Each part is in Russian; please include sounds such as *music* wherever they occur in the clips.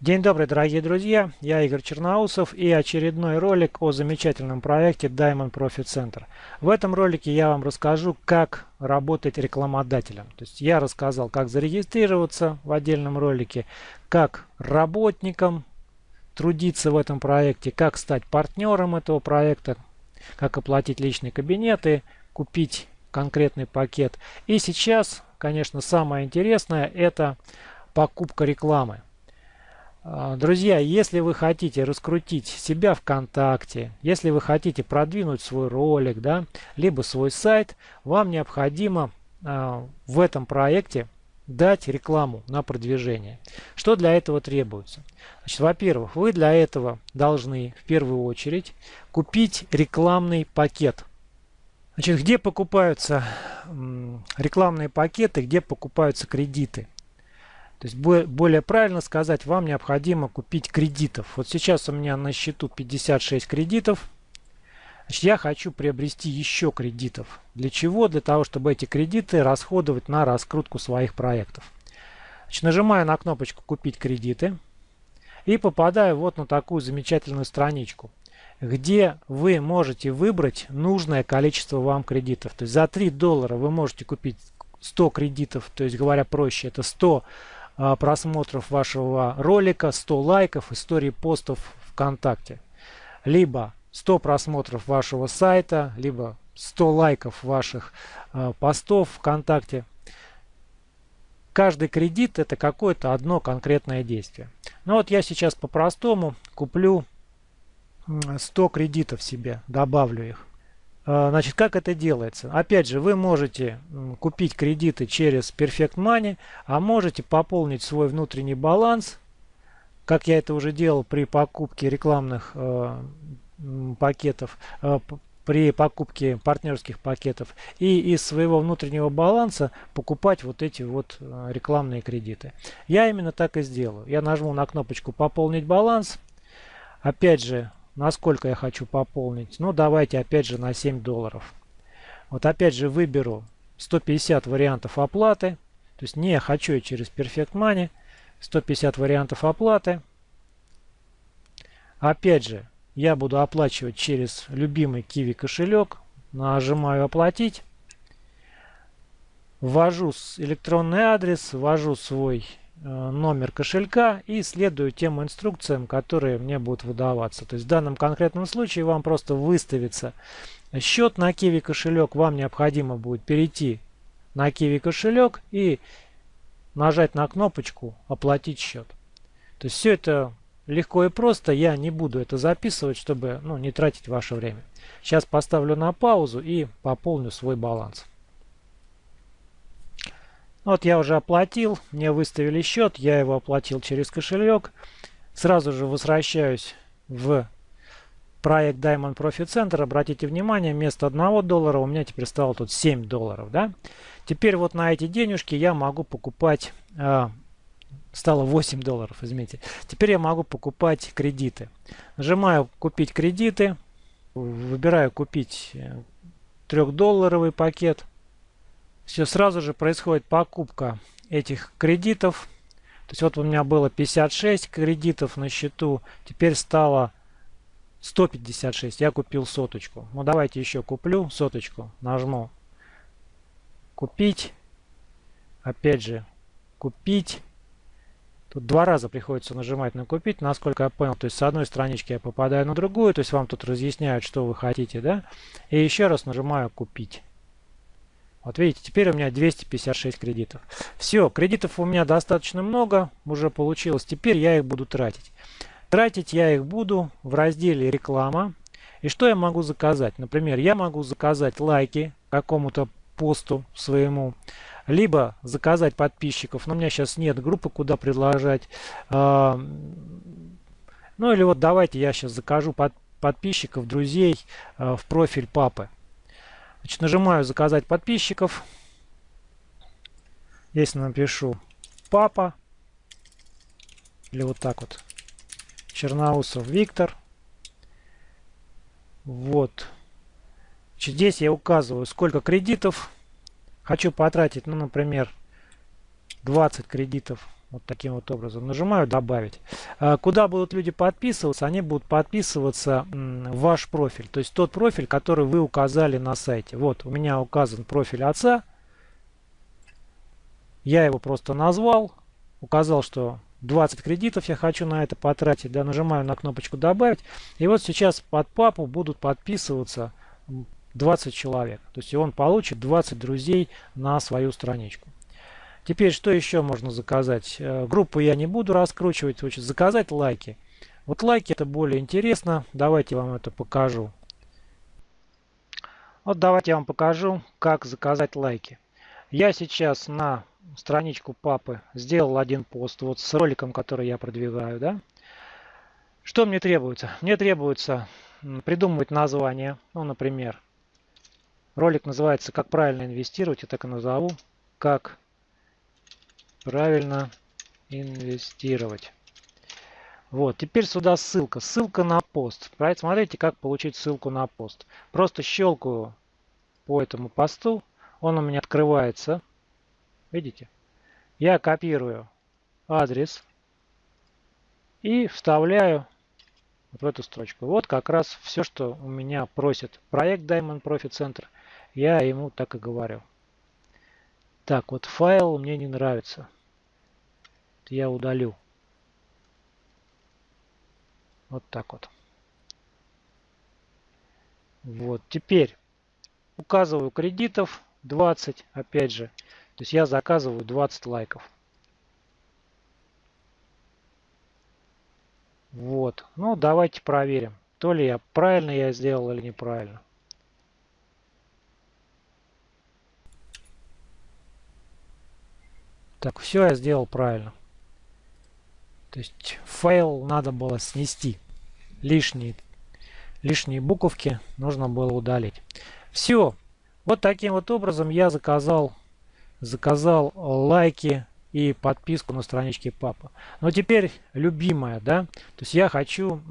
День добрый, дорогие друзья! Я Игорь Черноусов и очередной ролик о замечательном проекте Diamond Profit Center. В этом ролике я вам расскажу, как работать рекламодателем. То есть я рассказал, как зарегистрироваться в отдельном ролике, как работникам трудиться в этом проекте, как стать партнером этого проекта, как оплатить личные кабинеты, купить конкретный пакет. И сейчас, конечно, самое интересное это покупка рекламы. А, друзья, если вы хотите раскрутить себя ВКонтакте, если вы хотите продвинуть свой ролик, да, либо свой сайт, вам необходимо э, в этом проекте дать рекламу на продвижение. Что для этого требуется? Во-первых, вы для этого должны в первую очередь купить рекламный пакет. Значит, где покупаются рекламные пакеты, где покупаются кредиты? То есть более правильно сказать, вам необходимо купить кредитов. Вот сейчас у меня на счету 56 кредитов. Значит, я хочу приобрести еще кредитов. Для чего? Для того, чтобы эти кредиты расходовать на раскрутку своих проектов. Значит, нажимаю на кнопочку «Купить кредиты» и попадаю вот на такую замечательную страничку, где вы можете выбрать нужное количество вам кредитов. То есть за 3 доллара вы можете купить 100 кредитов, то есть говоря проще, это 100 а, просмотров вашего ролика, 100 лайков, истории постов ВКонтакте. Либо 100 просмотров вашего сайта, либо 100 лайков ваших э, постов ВКонтакте. Каждый кредит это какое-то одно конкретное действие. Ну вот я сейчас по-простому куплю 100 кредитов себе, добавлю их. А, значит, как это делается? Опять же, вы можете купить кредиты через Perfect Money, а можете пополнить свой внутренний баланс, как я это уже делал при покупке рекламных э, пакетов, э, при покупке партнерских пакетов, и из своего внутреннего баланса покупать вот эти вот э, рекламные кредиты. Я именно так и сделаю. Я нажму на кнопочку «Пополнить баланс». Опять же, Насколько я хочу пополнить? Ну, давайте опять же на 7 долларов. Вот опять же выберу 150 вариантов оплаты. То есть не хочу я через Perfect Money. 150 вариантов оплаты. Опять же, я буду оплачивать через любимый Kiwi кошелек. Нажимаю оплатить. Ввожу электронный адрес, ввожу свой номер кошелька и следую тем инструкциям, которые мне будут выдаваться. То есть в данном конкретном случае вам просто выставится счет на Kiwi кошелек. Вам необходимо будет перейти на Kiwi кошелек и нажать на кнопочку «Оплатить счет». То есть все это легко и просто. Я не буду это записывать, чтобы ну, не тратить ваше время. Сейчас поставлю на паузу и пополню свой баланс. Вот я уже оплатил, мне выставили счет, я его оплатил через кошелек. Сразу же возвращаюсь в проект Diamond Profit Center. Обратите внимание, вместо 1 доллара у меня теперь стало тут 7 долларов. Да? Теперь вот на эти денежки я могу покупать... Э, стало 8 долларов, извините. Теперь я могу покупать кредиты. Нажимаю «Купить кредиты». Выбираю «Купить 3-долларовый пакет». Все, сразу же происходит покупка этих кредитов. То есть вот у меня было 56 кредитов на счету, теперь стало 156. Я купил соточку. Ну давайте еще куплю соточку. Нажму купить. Опять же купить. Тут два раза приходится нажимать на купить, насколько я понял. То есть с одной странички я попадаю на другую, то есть вам тут разъясняют, что вы хотите, да? И еще раз нажимаю купить. Вот видите, теперь у меня 256 кредитов. Все, кредитов у меня достаточно много, уже получилось. Теперь я их буду тратить. Тратить я их буду в разделе реклама. И что я могу заказать? Например, я могу заказать лайки какому-то посту своему, либо заказать подписчиков. Но у меня сейчас нет группы, куда предложить. А, ну или вот давайте я сейчас закажу под, подписчиков, друзей а, в профиль папы. Значит, нажимаю заказать подписчиков. Здесь напишу папа. Или вот так вот. Черноусов Виктор. Вот. Значит, здесь я указываю, сколько кредитов. Хочу потратить, ну, например, 20 кредитов. Вот таким вот образом. Нажимаю «Добавить». А, куда будут люди подписываться? Они будут подписываться ваш профиль. То есть тот профиль, который вы указали на сайте. Вот у меня указан профиль отца. Я его просто назвал. Указал, что 20 кредитов я хочу на это потратить. Да, нажимаю на кнопочку «Добавить». И вот сейчас под папу будут подписываться 20 человек. То есть он получит 20 друзей на свою страничку. Теперь, что еще можно заказать? Э, группу я не буду раскручивать. Значит, заказать лайки. Вот лайки это более интересно. Давайте вам это покажу. Вот давайте я вам покажу, как заказать лайки. Я сейчас на страничку папы сделал один пост вот с роликом, который я продвигаю. Да? Что мне требуется? Мне требуется придумывать название. Ну, например, ролик называется «Как правильно инвестировать». Я так и назову. «Как правильно инвестировать. Вот, теперь сюда ссылка. Ссылка на пост. Смотрите, как получить ссылку на пост. Просто щелкаю по этому посту. Он у меня открывается. Видите? Я копирую адрес и вставляю в эту строчку. Вот как раз все, что у меня просит проект Diamond Profit Center. Я ему так и говорю. Так, вот файл мне не нравится я удалю. Вот так вот. Вот, теперь указываю кредитов 20, опять же. То есть я заказываю 20 лайков. Вот. Ну, давайте проверим, то ли я правильно я сделал или неправильно. Так, все я сделал правильно. То есть файл надо было снести. Лишние, лишние буковки нужно было удалить. Все. Вот таким вот образом я заказал, заказал лайки и подписку на страничке папа. Но теперь любимое, да. То есть я хочу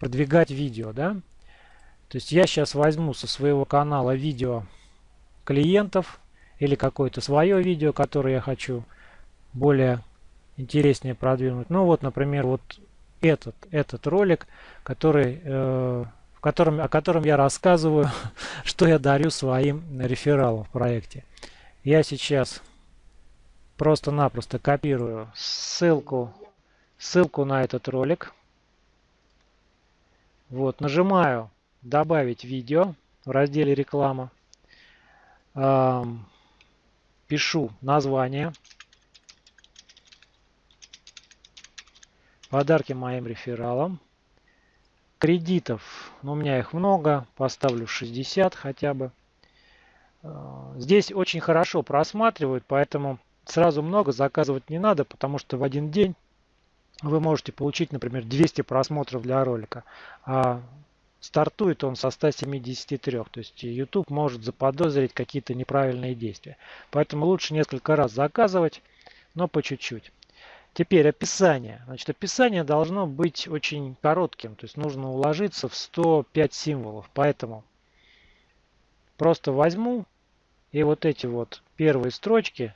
продвигать видео, да. То есть я сейчас возьму со своего канала видео клиентов или какое-то свое видео, которое я хочу более интереснее продвинуть. Ну вот, например, вот этот, этот ролик, который, э, в котором, о котором я рассказываю, *laughs* что я дарю своим рефералам в проекте. Я сейчас просто-напросто копирую ссылку, ссылку на этот ролик. Вот, нажимаю «Добавить видео» в разделе «Реклама». Эм, пишу название Подарки моим рефералам. Кредитов, ну, у меня их много, поставлю 60 хотя бы. Э, здесь очень хорошо просматривают, поэтому сразу много заказывать не надо, потому что в один день вы можете получить, например, 200 просмотров для ролика. А стартует он со 173. То есть YouTube может заподозрить какие-то неправильные действия. Поэтому лучше несколько раз заказывать, но по чуть-чуть. Теперь описание. Значит, описание должно быть очень коротким, то есть нужно уложиться в 105 символов. Поэтому просто возьму и вот эти вот первые строчки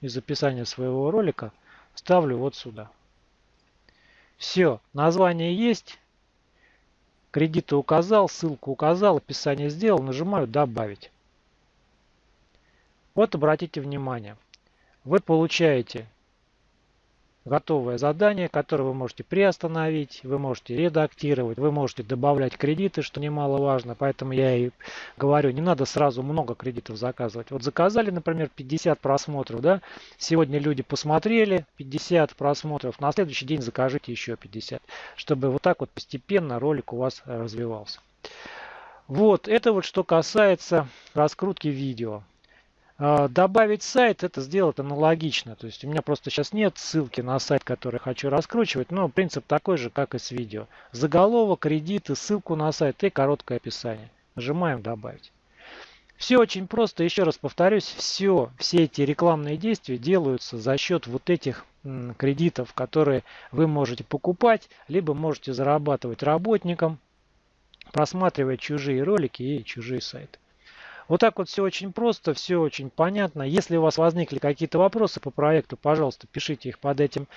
из описания своего ролика ставлю вот сюда. Все, название есть, кредиты указал, ссылку указал, описание сделал, нажимаю «Добавить». Вот обратите внимание, вы получаете готовое задание, которое вы можете приостановить, вы можете редактировать, вы можете добавлять кредиты, что немаловажно. Поэтому я и говорю, не надо сразу много кредитов заказывать. Вот заказали, например, 50 просмотров. Да? Сегодня люди посмотрели 50 просмотров, на следующий день закажите еще 50, чтобы вот так вот постепенно ролик у вас развивался. Вот, это вот что касается раскрутки видео. А, добавить сайт, это сделать аналогично. То есть у меня просто сейчас нет ссылки на сайт, который хочу раскручивать. Но принцип такой же, как и с видео. Заголовок, кредиты, ссылку на сайт и короткое описание. Нажимаем добавить. Все очень просто. Еще раз повторюсь, все, все эти рекламные действия делаются за счет вот этих кредитов, которые вы можете покупать, либо можете зарабатывать работникам, просматривая чужие ролики и чужие сайты. Вот так вот все очень просто, все очень понятно. Если у вас возникли какие-то вопросы по проекту, пожалуйста, пишите их под этим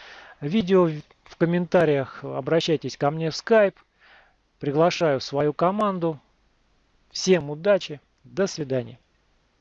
видео в комментариях, обращайтесь ко мне в Skype. Приглашаю свою команду. Всем удачи, до свидания.